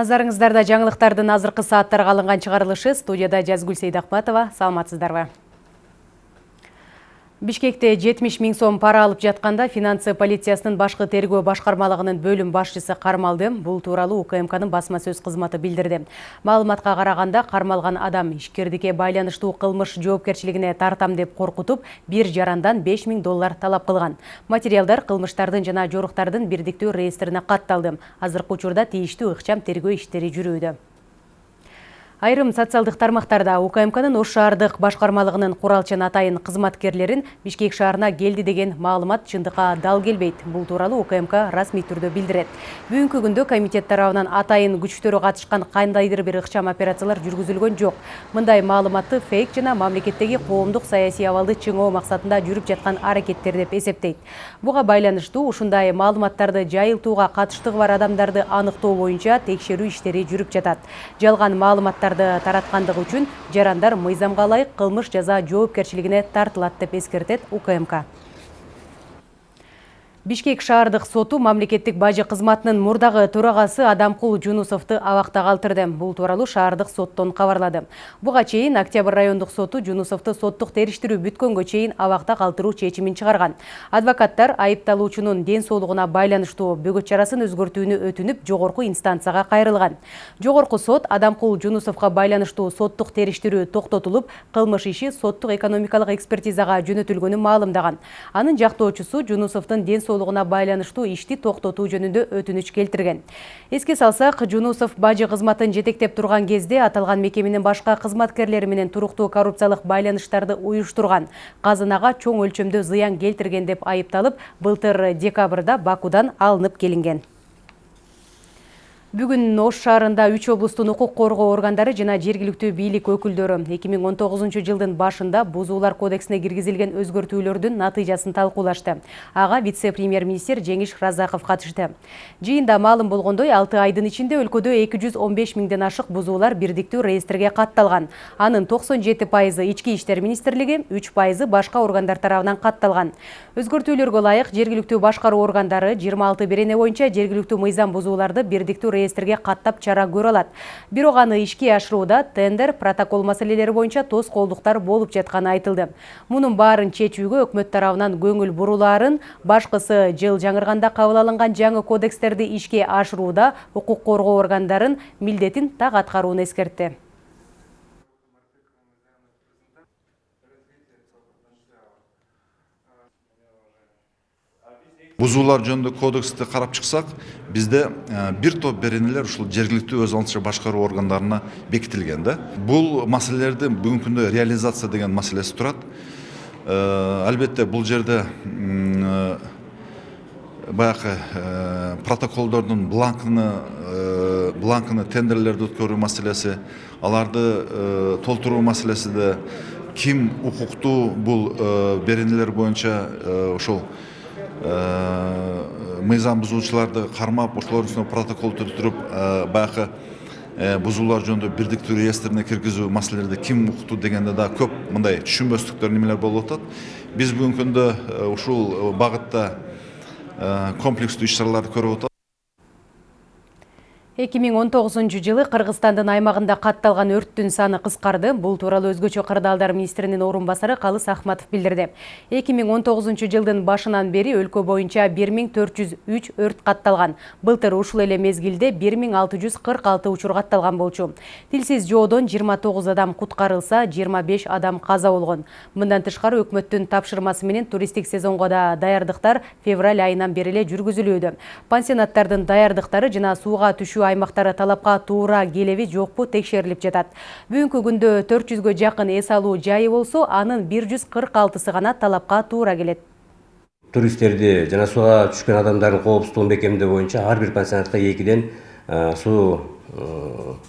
Назарыңыздарда жаңылықтардың азырқы сааттарға алынған шығарылышы студияда Жазгүл Сейдақматова. Саламатсыздарбы. Бишкекте 70 миң сом пара алып жатқанда финансы полициясының башқы тергөө башқармалығының бөлім башчысы қармалды. Бұл туралы УКМКның басма сөз қызматы билдирди. Маалыматқа қарағанда қармалған адам ишкердикке байланыштуу кылмыш жоопкерчилигине тартам деп қорқытып, бир жарандан 5 миң доллар талап кылган. Материалдар кылмыштардын жана жоруктардын бирдиктүү реестрине катталды. Азыркы учурда тийиштүү ыкчам тергөө иштери жүрүүдө. Айрым социалдық тармақтарда УКМКның Ош шаардык башкармалыгынын куралчан атайын кызматкерлерин Бишкек шаарына келди деген маалымат чындыкка дал келбейт. Бул тууралуу УКМК расмий түрдө билдирет. Бүгүнкү күндө комитет тарабынан атайын күчтөрү катышкан кандайдыр бир ыкчам операциялар жүргүзүлгөн жок. Мындай маалыматты фейк жана мамлекеттеги коомдук саясий абалды чыңоо максатында жүрүп жаткан аракеттер деп эсептейт. Буга байланыштуу ушундай маалыматтарды жайылтууга катыштыгы бар адамдарды аныктоо боюнча текшерүү иштери жүрүп жатат. Жалган маалыматтар материалдарды тараткандыгы үчүн жарандар мыйзамга ылайык кылмыш жаза жоопкерчилигине тартылат деп эскертет укмк. Бишкек шаардык соту мамлекеттик бажы кызматынын мурдагы төрагасы Адамкул Жунусовду абакта калтырды. Бул тууралуу шаардык соттон кабарлады. Буга чейин Октябрь райондук соту Жунусовду соттук териштирүү бүткөнгө чейин абакта калтыруу чечимин чыгарган. Адвокаттар айыпталуучунун ден соолугуна байланыштуу бөгөт чарасын өзгөртүүнү өтүнүп, жогорку инстанцияга кайрылган. Жогорку сот Адамкул Жунусовго байланыштуу соттук териштирүү токтотулуп, кылмыш иши соттук экономикалык экспертизага жөнөтүлгөнүн маалымдаган. Анын жактоочусу Жунусовдун ден соолугуна байланыштуу ишти токтотуу жөнүндө өтүнүч келтирген эске салсак жунусов бажы кызматын жетектеп турган кезде аталган мекеменин башка кызматкерлери менен туруктуу коррупциялык байланыштарды уюштурган казынага чоң өлчөмдө зыян келтирген деп айыпталып былтыр декабрда бакудан алынып келинген Бүгін Ош шаарында 3 облустун укук коргоо органдары жана жергиликтүү бийлик өкүлдөрү 2019 жылдын башында бузуулар кодексине киргизилген өзгөртүүлөрдүн натыйжасын талкуулашты. Ага вице-премьер-министр Жеңиш Разаков катышты. Жыйында маалым болгондой 6 айдын ичинде өлкөдө 215 миңден ашык бузуулар бирдиктүү реестрге катталган. Анын 97 пайызы ички иштер министрлиги, 3 пайызы башка органдар тарабынан катталган. Өзгөртүүлөргө ылайык жергиликтүү башкаруу органдары 26 берене боюнча жергиликтүү мыйзам бузууларды бирдиктүү реестрге каттап чара көрө алат. Бирок аны ишке ашырууда тендер протокол маселелери боюнча тоскоолдуктар болуп жатканы айтылды. Мунун баарын чечүүгө өкмөт тарабынан көңүл бурулаарын башкысы жыл жаңырганда кабыл алынган жаңы кодекстерди ишке ашырууда укук коргоо органдарын милдетин так аткарууну эскертти бузуулар жөнүндө кодексти карап чыксак бизде бир топ беренелер ушул жергиликтүү өз алдынча башкаруу органдарына бекитилген да. Бул маселелерди бүгүнкү күндө реализация деген маселеси турат. Албетте бул жерде баягы протоколдордун бланкыны бланкыны тендерлерди өткөрүү маселеси аларды толтуруу маселеси да ким укуктуу бул беренелер боюнча ошол мыйзам бузуучуларды кармап ошолордун үстүнө протокол түзүтүрүп э, баягы э, бузуулар жөнүндө бирдиктүү реестрине киргизүү маселелерди ким укту дегенде да көп мындай түшүнбөстүктөр немелер болуп атат. Биз бүгүнкү күндө ушул багытта комплекстүү иш чараларды көрүп атабыз. 2019 жылы Кыргызстандын аймагында катталган өрттүн саны кыскарды. Бул тууралуу өзгөчө кырдаалдар министринин орун басары Калыс Ахматов билдирди. 2019 жылдын башынан бери өлкө боюнча 1403 өрт катталган. Былтыр ушул эле мезгилде 1646 учур катталган болчу. Тилсиз жоодон 29 адам куткарылса, 25 адам каза болгон. Мындан тышкары өкмөттүн тапшырмасы менен туристтик сезонго да даярдыктар февраль айынан бери эле жүргүзүлүүдө. Пансионаттардын даярдыктары жана сууга түшүү аймактары талапка туура келеби жокпу текшерилип жатат. Бүгүнкү күндө 400гө жакын эс алуу жайы болсо анын 146сы гана талапка туура келет. Туристтерди жана сууга түшкөн адамдардын коопсуздугун бекемдөө боюнча ар бир пансионатка экиден суу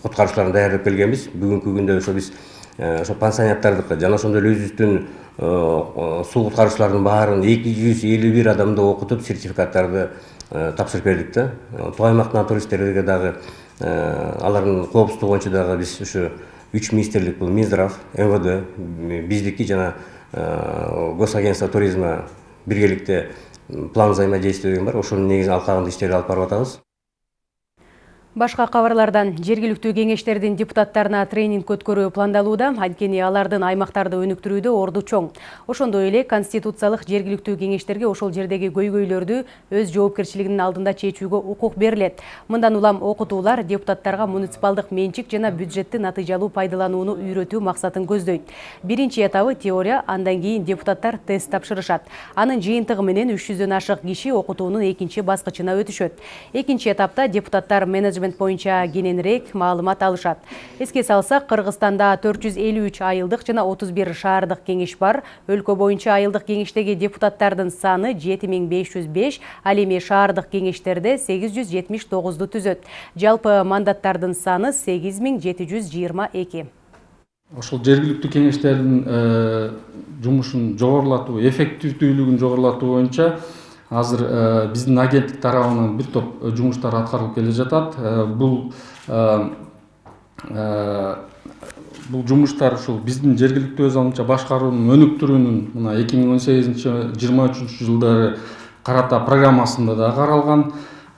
куткаруучуларын даярдап келгенбиз. Бүгүнкү күндө ошо биз ошо пансионаттардыкы жана ошондой эле өзүбүздүн суу куткаруучулардын баарын эки жүз элүү бир адамды окутуп сертификаттарды тапшырып бердик да тоо аймактан туристтерге дагы алардын коопсуздугу боюнча дагы биз ушу үч министрлик бул минздрав мвд биздики жана госагентство туризма биргеликте план взаимодействия деген бар. Ошонун негизинде алкагында иштерди алып барып атабыз Башка кабарлардан жергиликтүү кеңештердин депутаттарына тренинг өткөрүү пландалууда, анткени алардын аймактарды өнүктүрүүдө орду чоң. Ошондой эле конституциялык жергиликтүү кеңештерге ошол жердеги көйгөйлөрдү өз жоопкерчилигинин алдында чечүүгө укук берилет. Мындан улам окутуулар депутаттарга муниципалдык менчик жана бюджетти натыйжалуу пайдаланууну үйрөтүү максатын көздөйт. Биринчи этабы теория, андан кийин депутаттар тест тапшырышат. Анын жыйынтыгы менен 300дөн ашык киши окутуунун экинчи баскычына өтүшөт. Экинчи этапта депутаттар менеджмент боюнча кененирээк маалымат алышат. Эске салсак, Кыргызстанда 453 айылдык жана 31 шаардык кеңеш бар. Өлкө боюнча айылдык кеңештеги депутаттардын саны 7505, ал эми шаардык кеңештерде 879ду түзөт. Жалпы мандаттардын саны 8722. ошол жергиликтүү кеңештердин жумушун жогорулатуу эффективдүүлүгүн жогорулатуу боюнча азыр биздин агенттик тарабынан бир топ жумуштар аткарылып келе жатат. Бул бул жумуштар ушул биздин жергиликтүү өз алдынча башкаруунун өнүктүрүүнүн мына эки миң он сегизинчи жыйырма үчүнчү жылдары карата программасында да каралган.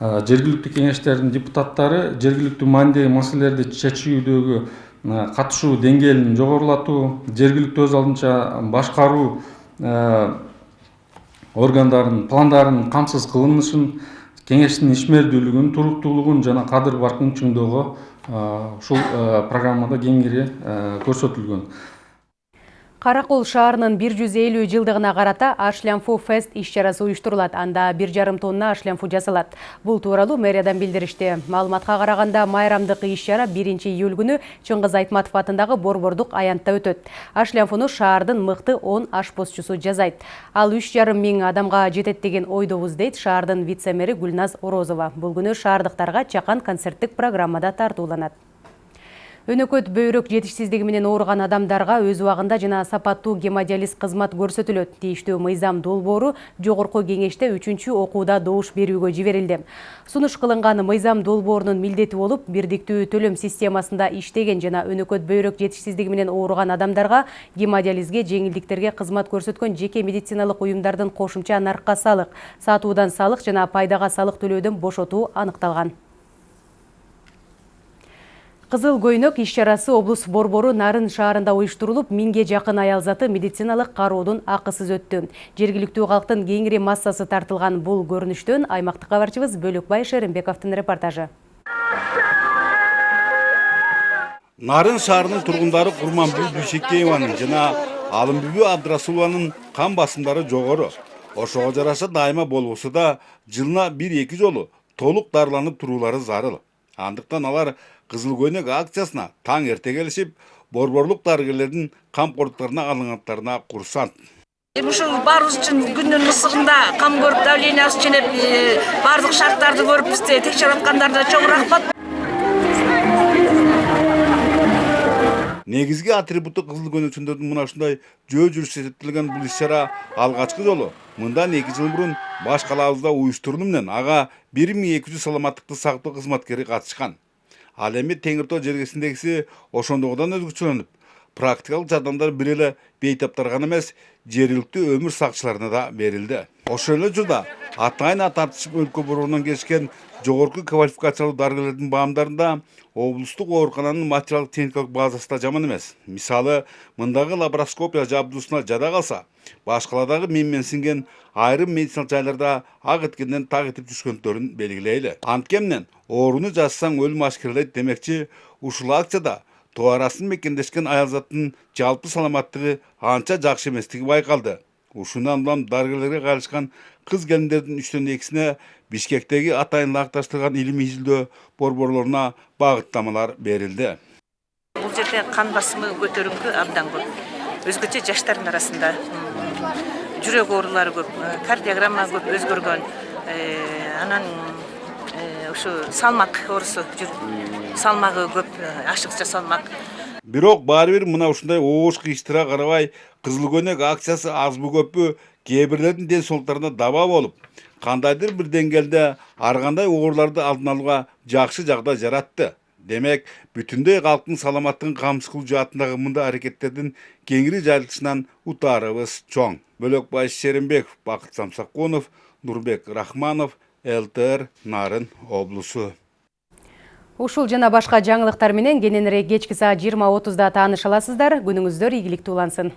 Жергиликтүү кеңештердин депутаттары жергиликтүү маанидеги маселелерди чечүүдөгү катышуу деңгээлин жогорулатуу жергиликтүү өз алдынча башкаруу органдарынын пландарынын камсыз кылынышын кеңештин ишмердүүлүгүн туруктуулугун жана кадыр баркын чыңдөөгө ушул программада кеңири көрсөтүлгөн Каракол шаарынын 150 жылдыгына карата Ашлямфу фест иш-чарасы уюштурулат. Анда 1,5 тонна ашлямфу жасалат. Бул тууралуу мэриядан билдиришти. Маалыматка караганда майрамдык иш-чара 1-июль күнү Чыңгыз Айтматов атындагы Борбордук аянтта өтөт. Ашлямфуну шаардын мыкты 10 ашпозчусу жасайт. Ал 3,5 миң адамга жетет деген ойдобуз дейт шаардын вице-мэри Гүлназ Орозова. Бул күнү шаардыктарга чакан концерттик программада тартууланат. Өнөкөт бөйрөк жетишсиздиги менен ооруган адамдарга өз убагында жана сапаттуу гемодиализ кызмат көрсөтүлөт. Тийиштүү мыйзам долбоору жогорку кеңеште 3 окууда добуш берүүгө жиберилди. Сунуш кылынган мыйзам долбоорунун милдети болуп, бирдиктүү төлөм системасында иштеген жана өнөкөт бөйрөк жетишсиздиги менен ооруган адамдарга гемодиализге жеңилдиктерге кызмат көрсөткөн жеке медициналык уюмдардын кошумча наркка салык, сатуудан салык жана пайдага салык төлөөдөн бошотуу аныкталган. Кызыл көйнөк иш-чарасы облус борбору Нарын шаарында уюштурулуп, миңге жакын аял заты медициналык кароодун акысыз өттү. Жергиликтүү калктын кеңири массасы тартылган бул көрүнүштөн аймактык кабарчыбыз Бөлөкбай Шеримбековдун репортажы. Нарын шаарынын тургундары Курманбү Дүйшекееванын жана Алымбүбү Абдрасулованын кан басымдары жогору. Ошого жараша дайыма болбосо да жылына 1-2 жолу толук дарыланып туруулары зарыл. Андыктан алар кызыл көйнөк акциясына таң эрте келишип борборлук дарыгерлердин камкордуктарына алынгандарына курсант эми ушул баарыбыз үчүн күндүн ысыгында кам көрүп давлениябыз ченеп баардык шарттарды көрүп бизди текшерип аткандарына чоң рахмат. Негизги атрибуту кызыл көйнөкчүлөрдүн мына ушундай жөө жүрүш эсептелген бул иш чара алгачкы жолу мындан эки жыл мурун баш калаабызда уюштурулуу менен ага бир миң эки жүз саламаттыкты сактоо кызматкери катышкан ал эми теңир тоо жергесиндегиси ошондогудан өзгөчөлөнүп практикалык жардамдар бир эле бейтаптарга гана эмес жергиликтүү өмүр сакчыларына да берилди ошол эле учурда атайын тартышып өлкө борборунан келишкен жогорку квалификациялуу дарыгерлердин баамдарында облустук оорукананын материалдык техникалык базасы да жаман эмес мисалы мындагы лапароскопия жабдуусуна жада калса башкаладагы менменсинген айрым медициналык жайларда ак эткенден так этип түшкөндөрүн белгилейли анткени менен ооруну жазсаң өлүм ашкерелейт демекчи ушул акцияда тоо арасын мекендешкен аялзаттын жалпы саламаттыгы анча жакшы эместиги байкалды ушундан улам дарыгерлерге кайрылышкан кыз келиндердин үчтөн экисине бишкектеги атайын ылайыкташтырылган илимий изилдөө борборлоруна багыттамалар берилди. Бул жерде кан басымы көтөрүңкү абдан көп. Өзгөчө жаштардын арасында жүрөк оорулары көп кардиограмма көп өзгөргөн анан ушу салмак оорусу салмагы көп ашыкча салмак. Бирок баары бир мына ушундай оош кыйыштыра карабай кызыл көйнөк акциясы азбы көппү кээ бирлердин ден соолуктарына даба болуп кандайдыр бир деңгээлде ар кандай ооруларды алдын алууга жакшы жагдай жаратты. Демек бүтүндөй калктын саламаттыгын камсыз кылуу жаатындагы мындай аракеттердин кеңири жайылтышынан утаарыбыз чоң. Бөлөкбай шеримбеков бакыт самсакунов нурбек рахманов лтр нарын облусу. Ушул жана башка жаңылыктар менен кененирээк кечки саат 20:30да тааныша аласыздар. Күнүңүздөр ийгиликтүү улансын.